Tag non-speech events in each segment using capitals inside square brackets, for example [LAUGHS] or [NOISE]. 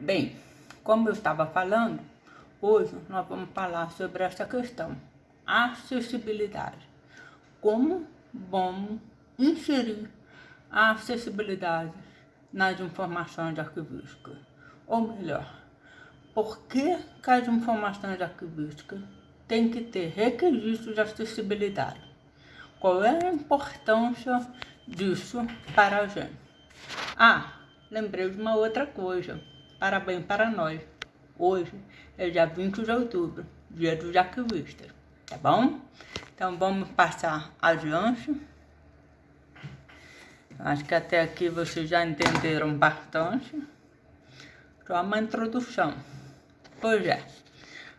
Bem, como eu estava falando, hoje nós vamos falar sobre essa questão, acessibilidade. Como vamos inserir a acessibilidade nas informações arquivísticas? Ou melhor, por que, que as informações arquivísticas têm que ter requisitos de acessibilidade? Qual é a importância disso para a gente? Ah, lembrei de uma outra coisa. Parabéns para nós. Hoje é dia 20 de outubro, dia dos arquivistas, tá bom? Então vamos passar adiante. Acho que até aqui vocês já entenderam bastante. Só uma introdução. Pois é,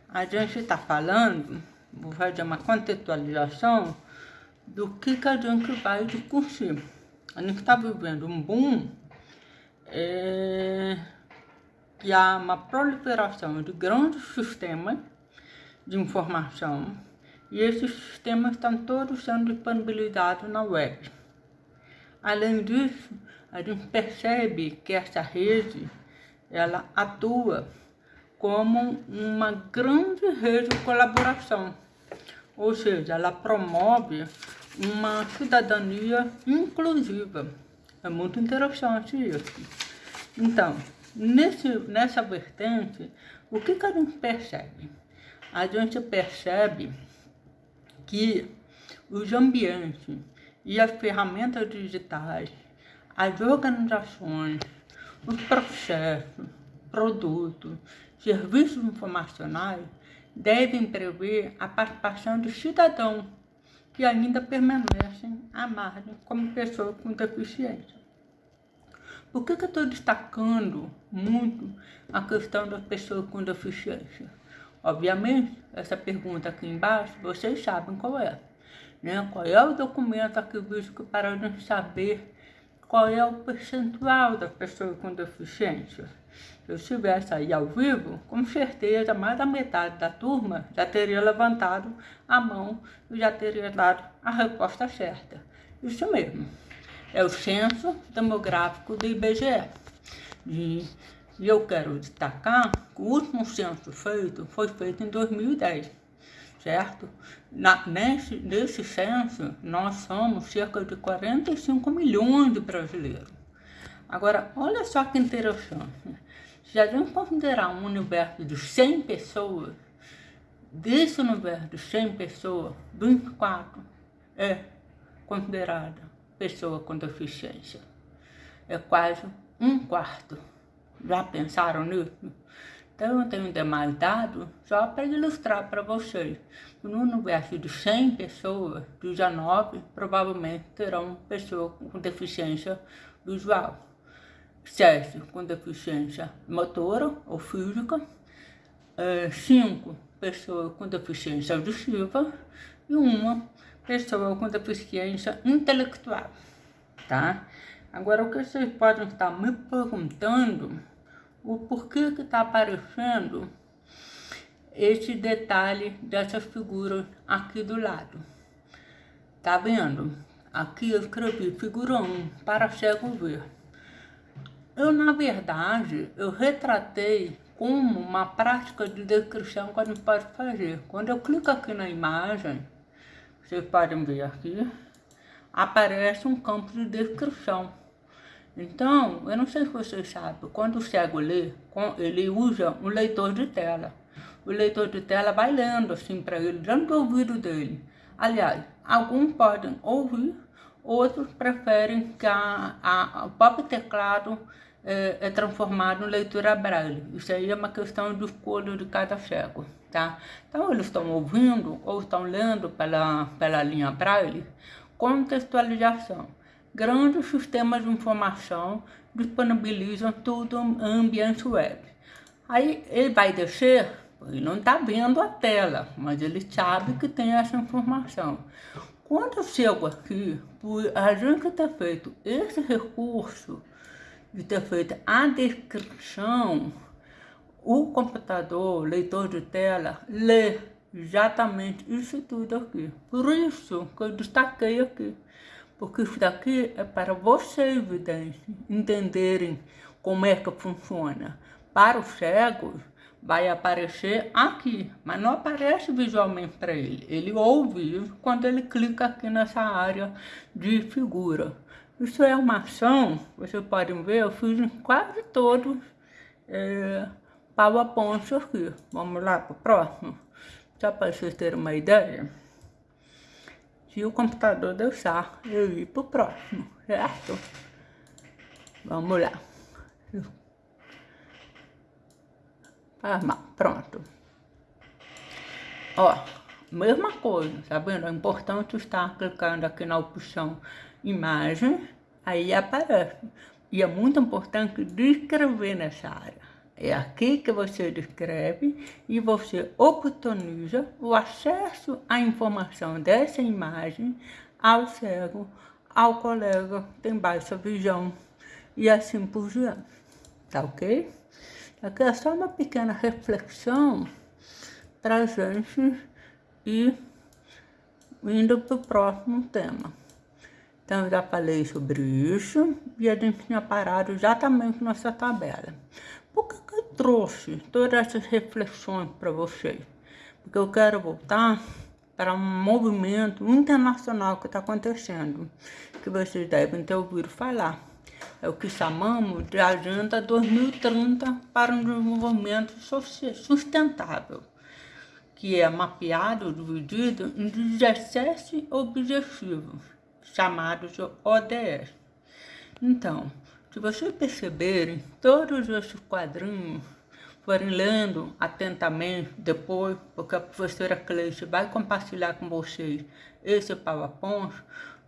a gente está falando, vou fazer uma contextualização do que, que a gente vai discutir. A gente está vivendo um boom é, que há uma proliferação de grandes sistemas de informação e esses sistemas estão todos sendo disponibilizados na web. Além disso, a gente percebe que essa rede ela atua como uma grande rede de colaboração, ou seja, ela promove uma cidadania inclusiva. É muito interessante isso. Então, nesse, nessa vertente, o que, que a gente percebe? A gente percebe que os ambientes e as ferramentas digitais, as organizações, os processos, produtos, serviços informacionais devem prever a participação do cidadão que ainda permanecem à margem como pessoa com deficiência. Por que, que eu estou destacando muito a questão das pessoas com deficiência? Obviamente, essa pergunta aqui embaixo, vocês sabem qual é. Né? Qual é o documento arquivístico para a gente saber qual é o percentual das pessoas com deficiência? Se eu estivesse aí ao vivo, com certeza mais da metade da turma já teria levantado a mão e já teria dado a resposta certa. Isso mesmo, é o censo demográfico do IBGE. E, eu quero destacar que o último censo feito foi feito em 2010, certo? Na, nesse, nesse censo, nós somos cerca de 45 milhões de brasileiros. Agora, olha só que interessante. Se a gente considerar um universo de 100 pessoas, desse universo de 100 pessoas, 24 é considerada pessoa com deficiência. É quase um quarto. Já pensaram nisso? Então eu tenho demais dados só para ilustrar para vocês. No universo de 100 pessoas, 19 provavelmente terão pessoa com deficiência visual. 7 com deficiência motora ou física, 5 é, pessoas com deficiência auditiva e uma pessoa com deficiência intelectual, tá? Agora, o que vocês podem estar me perguntando, o porquê que está aparecendo esse detalhe dessa figura aqui do lado. Tá vendo? Aqui eu escrevi figura 1, para cego ver. Eu, na verdade, eu retratei como uma prática de descrição que a gente pode fazer. Quando eu clico aqui na imagem, vocês podem ver aqui, aparece um campo de descrição. Então, eu não sei se vocês sabem, quando o cego lê, ele usa um leitor de tela. O leitor de tela vai lendo assim para ele, dentro do ouvido dele. Aliás, alguns podem ouvir, outros preferem que a, a, o próprio teclado é, é transformado em leitura braille. Isso aí é uma questão de escolha de cada cego, tá? Então, eles estão ouvindo ou estão lendo pela, pela linha braille, contextualização. Grandes sistemas de informação disponibilizam tudo em ambiente web. Aí ele vai descer, ele não está vendo a tela, mas ele sabe que tem essa informação. Quando eu chego aqui, por a gente ter feito esse recurso de ter feito a descrição, o computador, leitor de tela, lê exatamente isso tudo aqui. Por isso que eu destaquei aqui. Porque isso daqui é para vocês, videntes, entenderem como é que funciona. Para os cegos, vai aparecer aqui, mas não aparece visualmente para ele. Ele ouve quando ele clica aqui nessa área de figura. Isso é uma ação, vocês podem ver, eu fiz em quase todos é, PowerPoint aqui. Vamos lá para o próximo? Só para vocês terem uma ideia. Se o computador deixar eu ir para o próximo, certo? Vamos lá. Pronto. Ó, mesma coisa, tá vendo? É importante estar clicando aqui na opção imagem, aí aparece. E é muito importante descrever nessa área. É aqui que você descreve e você oportuniza o acesso à informação dessa imagem ao cego, ao colega que tem baixa visão e assim por diante. Tá ok? Aqui é só uma pequena reflexão para a gente ir indo para o próximo tema. Então, eu já falei sobre isso e a gente tinha parado exatamente nessa tabela. Por que, que eu trouxe todas essas reflexões para vocês? Porque eu quero voltar para um movimento internacional que está acontecendo, que vocês devem ter ouvido falar. É o que chamamos de Agenda 2030 para um desenvolvimento sustentável, que é mapeado, dividido em 17 objetivos chamados de ODS. Então, se vocês perceberem, todos esses quadrinhos forem lendo atentamente depois, porque a professora Cleice vai compartilhar com vocês esse PowerPoint,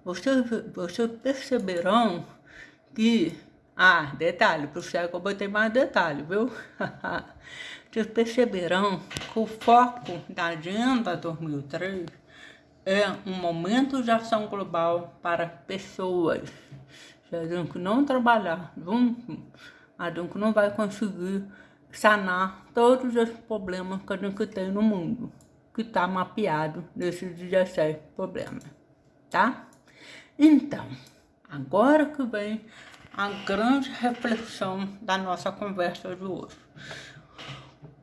vocês, vocês perceberão que, ah, detalhe, para o cego eu botei mais detalhe, viu? [LAUGHS] vocês perceberão que o foco da Agenda 2003 é um momento de ação global para pessoas. Se a gente não trabalhar junto, a gente não vai conseguir sanar todos os problemas que a gente tem no mundo, que está mapeado nesses 17 problemas, tá? Então, agora que vem a grande reflexão da nossa conversa de hoje.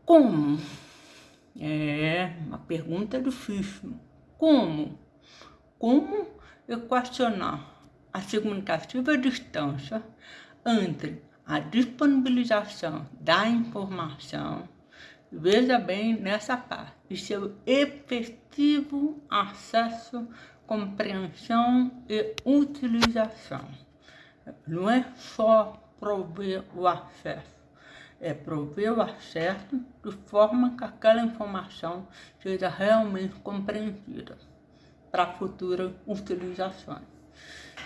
Como? É uma pergunta difícil como? Como equacionar a significativa distância entre a disponibilização da informação, veja bem nessa parte, e seu efetivo acesso, compreensão e utilização. Não é só prover o acesso, é prover o acesso de forma que aquela informação seja realmente compreendida para futuras utilizações.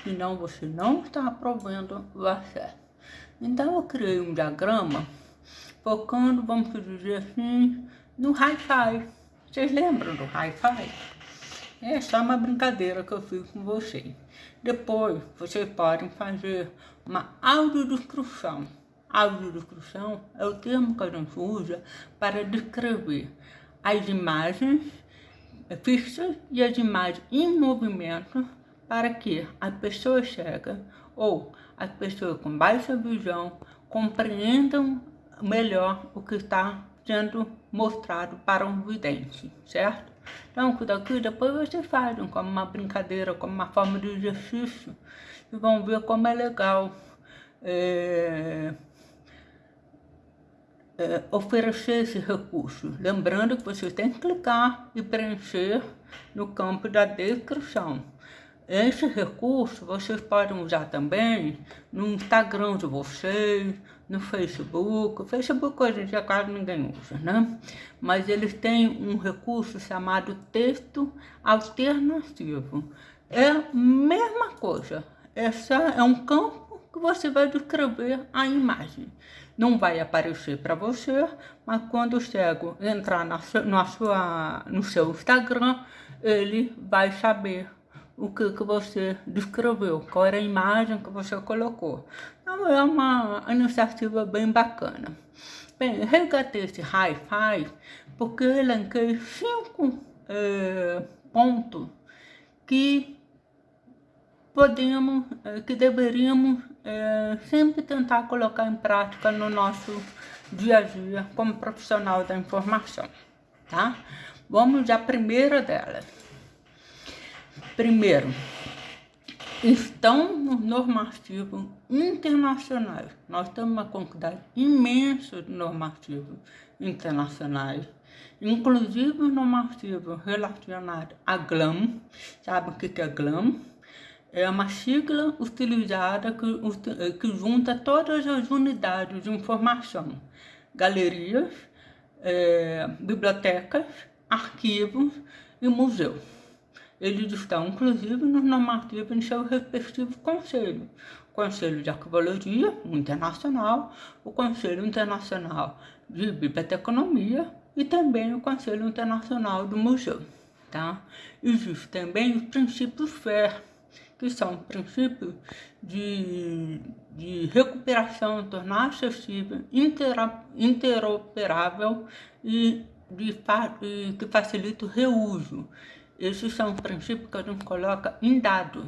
Senão você não está provendo o acesso. Então eu criei um diagrama focando, vamos dizer assim, no Hi-Fi. Vocês lembram do Hi-Fi? É só uma brincadeira que eu fiz com vocês. Depois, vocês podem fazer uma audiodescrição Audiodescrição é o termo que a gente usa para descrever as imagens fixas e as imagens em movimento para que a pessoa cega ou as pessoas com baixa visão compreendam melhor o que está sendo mostrado para um vidente, certo? Então, daqui depois vocês fazem como uma brincadeira, como uma forma de exercício e vão ver como é legal. É é, oferecer esse recurso. Lembrando que você tem que clicar e preencher no campo da descrição. Esse recurso vocês podem usar também no Instagram de vocês, no Facebook. O Facebook hoje em dia quase ninguém usa, né? Mas eles têm um recurso chamado texto alternativo. É a mesma coisa. Essa é um campo que você vai descrever a imagem não vai aparecer para você, mas quando o cego entrar na, na sua, no seu Instagram, ele vai saber o que, que você descreveu, qual era a imagem que você colocou. Então é uma iniciativa bem bacana. Bem, resgatei esse Hi-Fi porque eu elenquei cinco é, pontos que podemos, é, que deveríamos é, sempre tentar colocar em prática no nosso dia a dia como profissional da informação, tá? Vamos à primeira delas. Primeiro, estão no normativo internacionais. Nós temos uma quantidade imensa de normativos internacionais, inclusive normativos relacionados a GLAM. Sabe o que é GLAM? É uma sigla utilizada que, que junta todas as unidades de informação, galerias, é, bibliotecas, arquivos e museus. Eles estão, inclusive, nos normativos em seu respectivo conselho. O Conselho de Arquivologia Internacional, o Conselho Internacional de Biblioteconomia e também o Conselho Internacional do Museu. Tá? Existem também os princípios FAIR, que são princípios de, de recuperação, tornar acessível, interoperável e de, que facilita o reuso. Esses são princípios que a gente coloca em dados.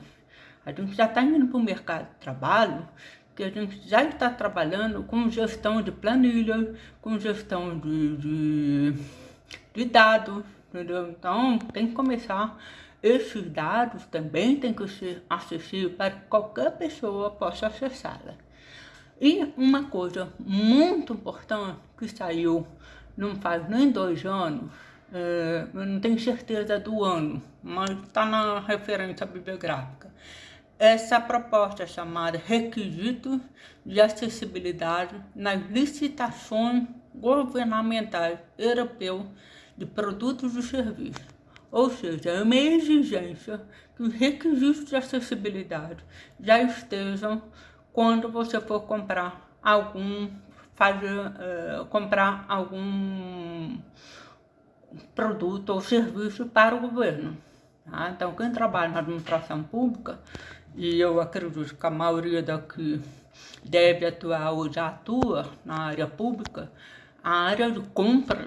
A gente já está indo para o mercado de trabalho, que a gente já está trabalhando com gestão de planilhas, com gestão de, de, de dados, entendeu? Então, tem que começar. Esses dados também tem que ser acessíveis para que qualquer pessoa possa acessá-la. E uma coisa muito importante que saiu não faz nem dois anos, é, eu não tenho certeza do ano, mas está na referência bibliográfica. Essa proposta chamada Requisitos de Acessibilidade nas Licitações Governamentais Europeu de Produtos e Serviços. Ou seja, é uma exigência que os requisitos de acessibilidade já estejam quando você for comprar algum fazer, uh, comprar algum produto ou serviço para o governo. Tá? Então, quem trabalha na administração pública, e eu acredito que a maioria daqui deve atuar ou já atua na área pública, a área de compra,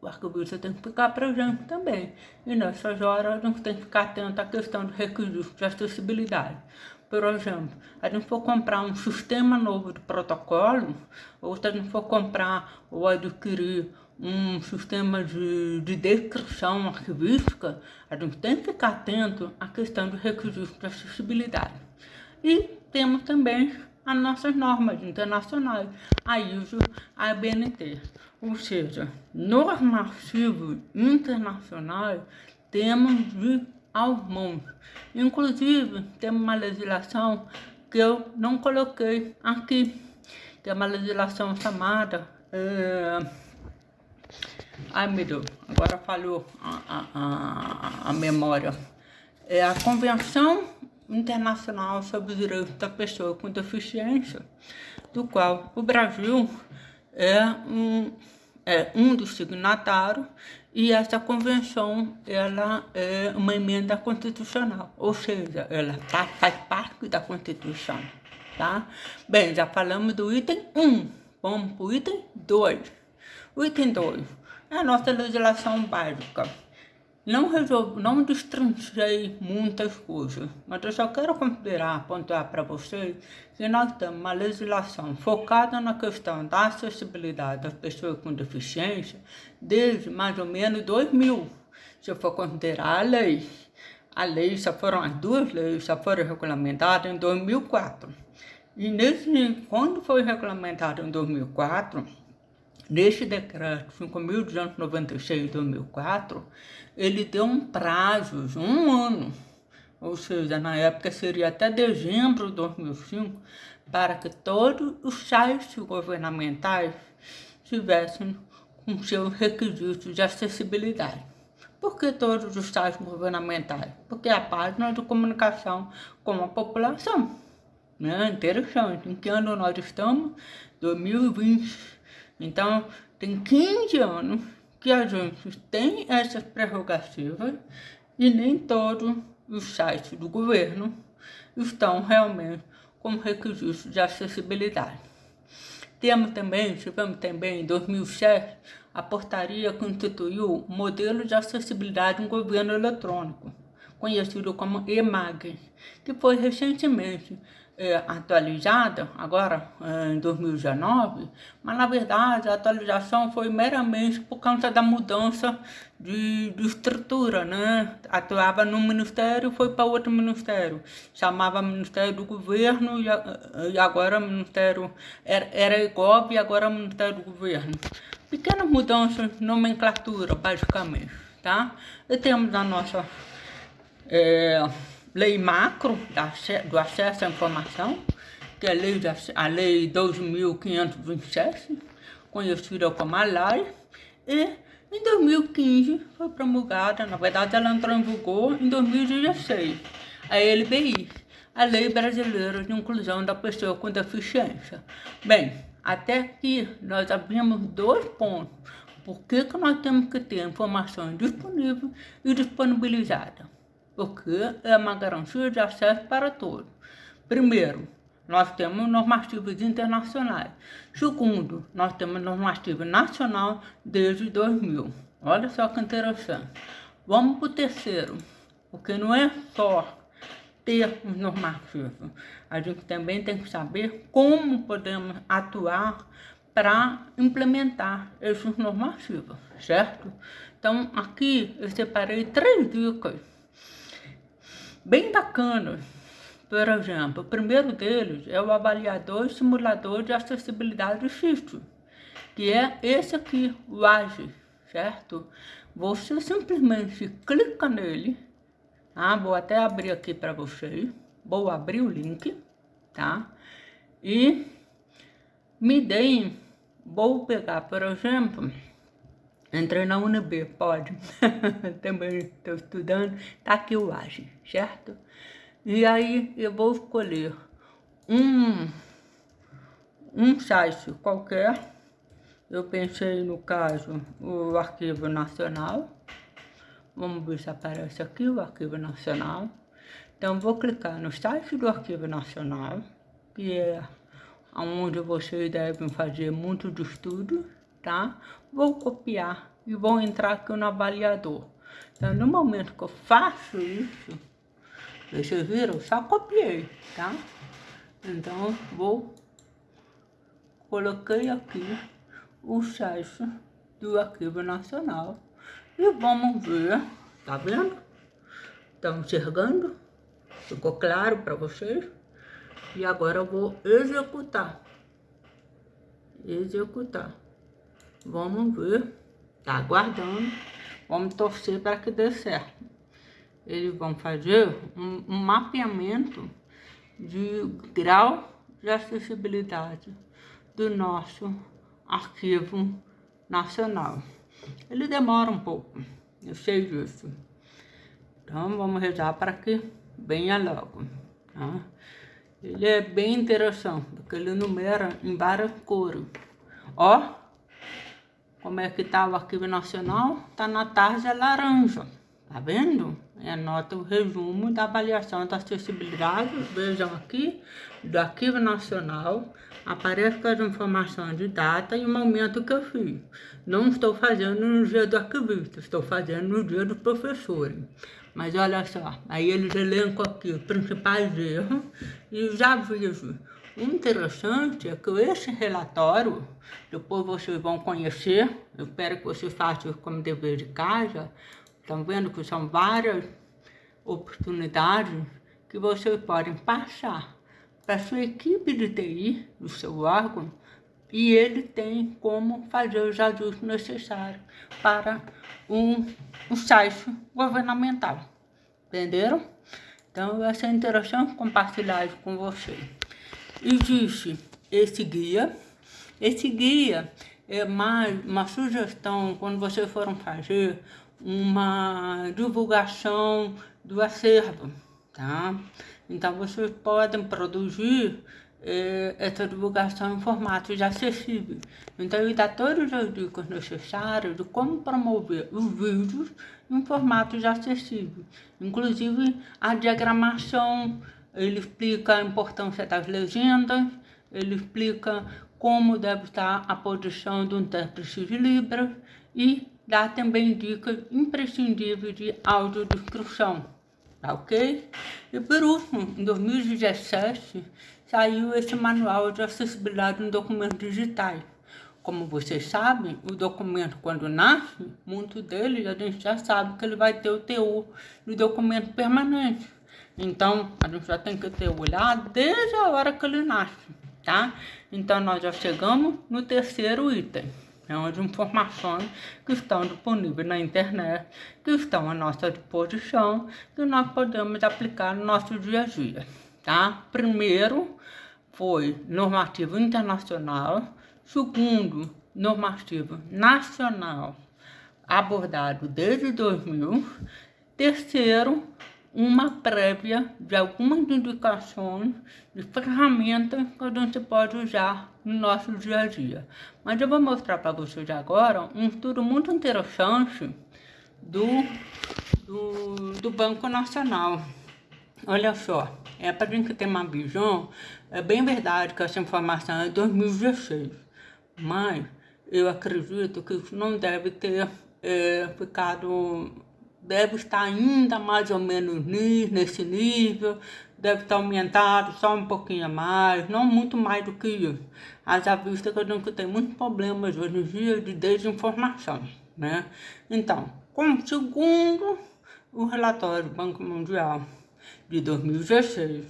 o arquivista tem que ficar presente também. E nessas horas a gente tem que ficar atento à questão do requisito de acessibilidade. Por exemplo, a gente for comprar um sistema novo de protocolo, ou se a gente for comprar ou adquirir um sistema de, de descrição arquivística, a gente tem que ficar atento à questão dos requisitos de acessibilidade. E temos também as nossas normas internacionais, a ISO, a BNT. Ou seja, normativos internacionais temos de aos. Inclusive, tem uma legislação que eu não coloquei aqui, que é uma legislação chamada... É, Ai, meu Deus, agora falhou a, a, a, memória. É a Convenção Internacional sobre os Direitos da Pessoa com Deficiência, do qual o Brasil é um, é um dos signatários e essa convenção ela é uma emenda constitucional, ou seja, ela tá, faz parte da Constituição. Tá? Bem, já falamos do item 1, vamos para o item 2. O item 2 é a nossa legislação básica. Não, resolvo, não muitas coisas, mas eu só quero considerar, pontuar para vocês que nós temos uma legislação focada na questão da acessibilidade das pessoas com deficiência desde mais ou menos 2000, se for considerar a lei. A lei, só foram as duas leis, só foram regulamentadas em 2004. E nesse, quando foi regulamentado em 2004, Neste decreto 5.296 de 2004, ele deu um prazo de um ano, ou seja, na época seria até dezembro de 2005, para que todos os sites governamentais tivessem com seus requisitos de acessibilidade. Por que todos os sites governamentais? Porque é a página de comunicação com a população. Né? Interessante. Em que ano nós estamos? 2020. Então, tem 15 anos que a gente tem essas prerrogativas e nem todos os sites do governo estão realmente com requisitos de acessibilidade. Temos também, tivemos também em 2007, a portaria que instituiu o modelo de acessibilidade em governo eletrônico, conhecido como EMAG, que foi recentemente é, atualizada, agora é, em 2019, mas na verdade a atualização foi meramente por causa da mudança de, de estrutura, né? Atuava num ministério, foi para outro ministério, chamava Ministério do Governo e, e agora Ministério, era, era IGOB e agora Ministério do Governo. Pequenas mudanças de nomenclatura, basicamente, tá? E temos a nossa... É, lei macro do acesso à informação, que é a lei, a lei 2.527, conhecida como a LAI, e em 2015 foi promulgada, na verdade ela entrou em vigor em 2016, a LBI, a Lei Brasileira de Inclusão da Pessoa com Deficiência. Bem, até aqui nós abrimos dois pontos. Por que, que nós temos que ter informação disponível e disponibilizada? Porque é uma garantia de acesso para todos. Primeiro, nós temos normativas internacionais. Segundo, nós temos normativa nacional desde 2000. Olha só que interessante. Vamos para o terceiro, porque não é só ter normativas. A gente também tem que saber como podemos atuar para implementar essas normativas, certo? Então, aqui eu separei três dicas bem bacana. Por exemplo, o primeiro deles é o avaliador simulador de acessibilidade do sítio, que é esse aqui, o AGE, certo? Você simplesmente clica nele, tá? Vou até abrir aqui para vocês, vou abrir o link, tá? E me deem, vou pegar, por exemplo, Entrei na UNB, pode. [LAUGHS] Também estou estudando. Tá aqui o AGE, certo? E aí eu vou escolher um, um site qualquer. Eu pensei no caso o Arquivo Nacional. Vamos ver se aparece aqui o Arquivo Nacional. Então vou clicar no site do Arquivo Nacional, que é onde vocês devem fazer muito de estudo tá? Vou copiar e vou entrar aqui no avaliador. Então, no momento que eu faço isso, vocês viram? Eu só copiei, tá? Então, vou... Coloquei aqui o site do Arquivo Nacional e vamos ver, tá vendo? Estão enxergando? Ficou claro para vocês? E agora eu vou executar. Executar. Vamos ver. Tá aguardando. Vamos torcer para que dê certo. Eles vão fazer um, um mapeamento de grau de acessibilidade do nosso arquivo nacional. Ele demora um pouco, eu sei disso. Então vamos rezar para que venha logo. Tá? Ele é bem interessante, porque ele numera em várias cores. Ó, como é que está o arquivo nacional? Está na tarja laranja, tá vendo? É, anota o resumo da avaliação da acessibilidade, vejam aqui, do arquivo nacional, aparece com as informações de data e o momento que eu fiz. Não estou fazendo no dia do arquivista, estou fazendo no dia do professor. Mas olha só, aí eles elencam aqui os principais erros e já aviso o interessante é que esse relatório, depois vocês vão conhecer, eu espero que vocês façam como dever de casa, estão vendo que são várias oportunidades que vocês podem passar para sua equipe de TI, do seu órgão, e ele tem como fazer os ajustes necessários para um, um site governamental. Entenderam? Então, essa é a interação compartilhada com vocês existe esse guia. Esse guia é mais uma sugestão quando vocês foram fazer uma divulgação do acervo, tá? Então vocês podem produzir eh, essa divulgação em formato de acessível. Então ele dá todas as dicas necessárias de como promover os vídeos em formato de acessível. Inclusive a diagramação ele explica a importância das legendas, ele explica como deve estar a posição do intérprete de Libras e dá também dicas imprescindíveis de audiodescrição, tá ok? E por último, em 2017, saiu esse manual de acessibilidade em documentos digitais. Como vocês sabem, o documento quando nasce, muito deles a gente já sabe que ele vai ter o teor do documento permanente. Então, a gente já tem que ter olhado desde a hora que ele nasce, tá? Então, nós já chegamos no terceiro item. É onde informações que estão disponíveis na internet, que estão à nossa disposição, que nós podemos aplicar no nosso dia a dia, tá? Primeiro foi normativo internacional, Segundo, normativo nacional abordado desde 2000. Terceiro, uma prévia de algumas indicações de ferramentas que a gente pode usar no nosso dia a dia. Mas eu vou mostrar para vocês agora um estudo muito interessante do, do, do Banco Nacional. Olha só, é para a gente ter uma visão, é bem verdade que essa informação é de 2016 mas eu acredito que isso não deve ter é, ficado, deve estar ainda mais ou menos nesse nível, deve estar aumentado só um pouquinho mais, não muito mais do que isso. Haja vista que a gente tem muitos problemas hoje em dia de desinformação, né? Então, como segundo o relatório do Banco Mundial de 2016,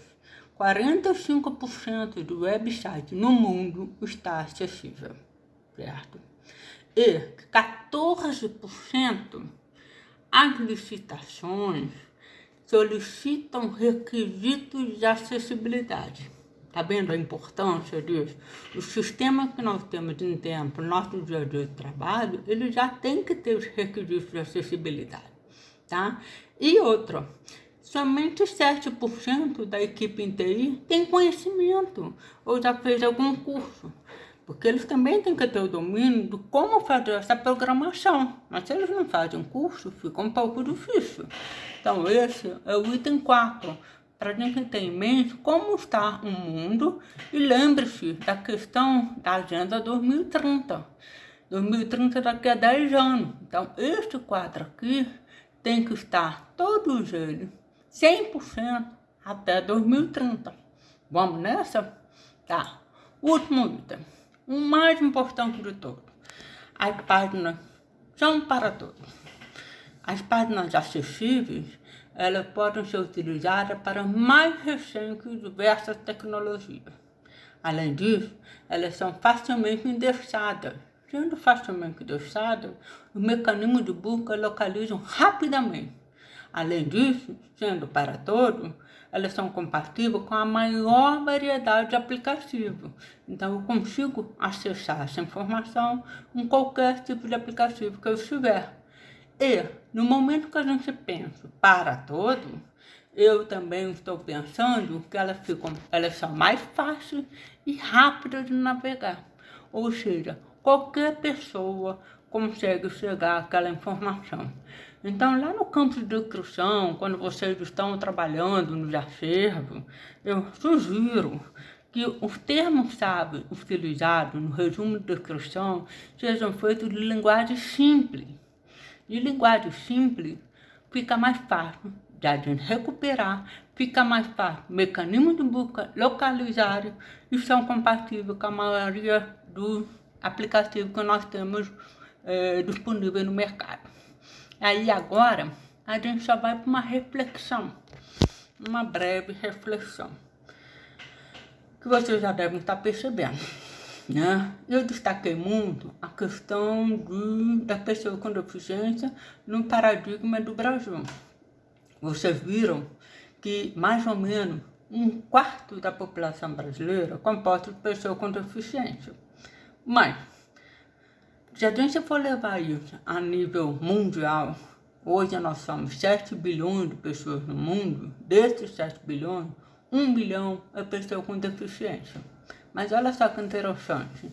45% do website no mundo está acessível, certo? E 14% as licitações solicitam requisitos de acessibilidade. Está vendo a importância disso? O sistema que nós temos de tempo, nosso dia a dia de trabalho, ele já tem que ter os requisitos de acessibilidade, tá? E outra, somente 7% da equipe em TI tem conhecimento ou já fez algum curso. Porque eles também têm que ter o domínio de como fazer essa programação. Mas se eles não fazem curso, fica um pouco difícil. Então esse é o item 4, para a gente ter em mente como está o mundo e lembre-se da questão da Agenda 2030. 2030 daqui a 10 anos. Então este quadro aqui tem que estar todos eles 100% até 2030. Vamos nessa? Tá. Último item. O mais importante de todos. As páginas são para todos. As páginas acessíveis, elas podem ser utilizadas para mais recentes diversas tecnologias. Além disso, elas são facilmente indexadas. Sendo facilmente indexadas, os mecanismos de busca localizam rapidamente Além disso, sendo para todos, elas são compatíveis com a maior variedade de aplicativos. Então, eu consigo acessar essa informação em qualquer tipo de aplicativo que eu estiver. E, no momento que a gente pensa para todos, eu também estou pensando que elas, ficam, elas são mais fáceis e rápidas de navegar. Ou seja, qualquer pessoa consegue chegar àquela informação. Então, lá no campo de descrição, quando vocês estão trabalhando nos acervos, eu sugiro que os termos sábios utilizados no resumo de descrição sejam feitos de linguagem simples. De linguagem simples, fica mais fácil de a gente recuperar, fica mais fácil. Mecanismos de busca localizados e são compatíveis com a maioria dos aplicativos que nós temos é, disponíveis no mercado. Aí agora a gente só vai para uma reflexão, uma breve reflexão, que vocês já devem estar percebendo. Né? Eu destaquei muito a questão de, da pessoa com deficiência no paradigma do Brasil. Vocês viram que mais ou menos um quarto da população brasileira composta de pessoas com deficiência. Mas se a gente for levar isso a nível mundial, hoje nós somos 7 bilhões de pessoas no mundo, desses 7 bilhões, 1 bilhão é pessoa com deficiência. Mas olha só que interessante,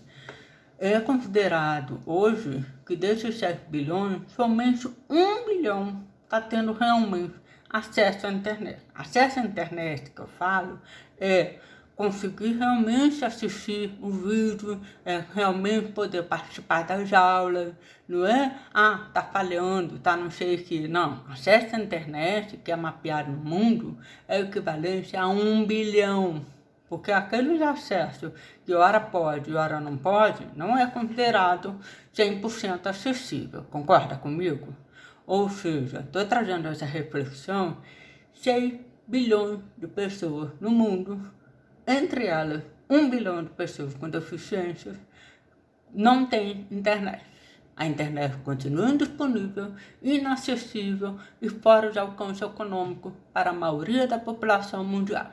é considerado hoje que desses 7 bilhões, somente 1 bilhão está tendo realmente acesso à internet. Acesso à internet que eu falo é conseguir realmente assistir o vídeo, é, realmente poder participar das aulas, não é? Ah, tá falhando, tá não sei o que. Não, acesso à internet, que é mapeado no mundo, é equivalente a um bilhão. Porque aqueles acessos que hora pode e hora não pode, não é considerado 100% acessível. Concorda comigo? Ou seja, estou trazendo essa reflexão, 6 bilhões de pessoas no mundo entre elas, um bilhão de pessoas com deficiências não têm internet. A internet continua indisponível, inacessível e fora de alcance econômico para a maioria da população mundial.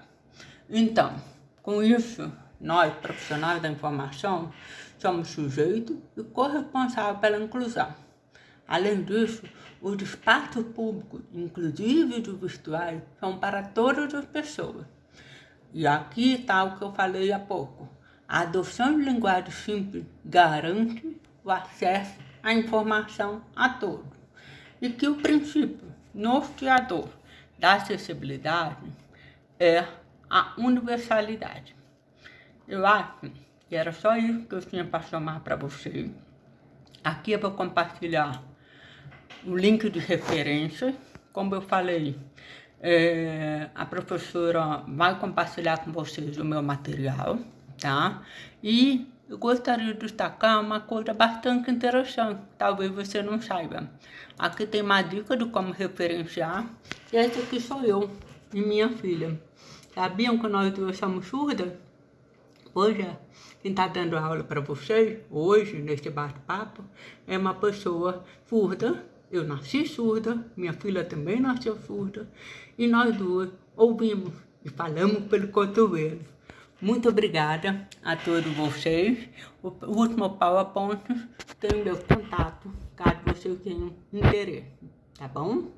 Então, com isso, nós, profissionais da informação, somos sujeitos e corresponsáveis pela inclusão. Além disso, os espaços públicos, inclusive os virtuais, são para todas as pessoas. E aqui está o que eu falei há pouco. A adoção de linguagem simples garante o acesso à informação a todos. E que o princípio norteador da acessibilidade é a universalidade. Eu acho que era só isso que eu tinha para chamar para vocês. Aqui eu vou compartilhar o link de referência. Como eu falei, é, a professora vai compartilhar com vocês o meu material, tá? E eu gostaria de destacar uma coisa bastante interessante, talvez você não saiba. Aqui tem uma dica de como referenciar, e essa aqui sou eu e minha filha. Sabiam que nós duas somos surdas? Pois é, quem está dando aula para vocês hoje, neste bate-papo, é uma pessoa surda eu nasci surda, minha filha também nasceu surda, e nós duas ouvimos e falamos pelo cotovelo. Muito obrigada a todos vocês. O último PowerPoint tem o meu contato, caso vocês tenham interesse, tá bom?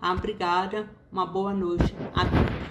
Obrigada, uma boa noite a todos.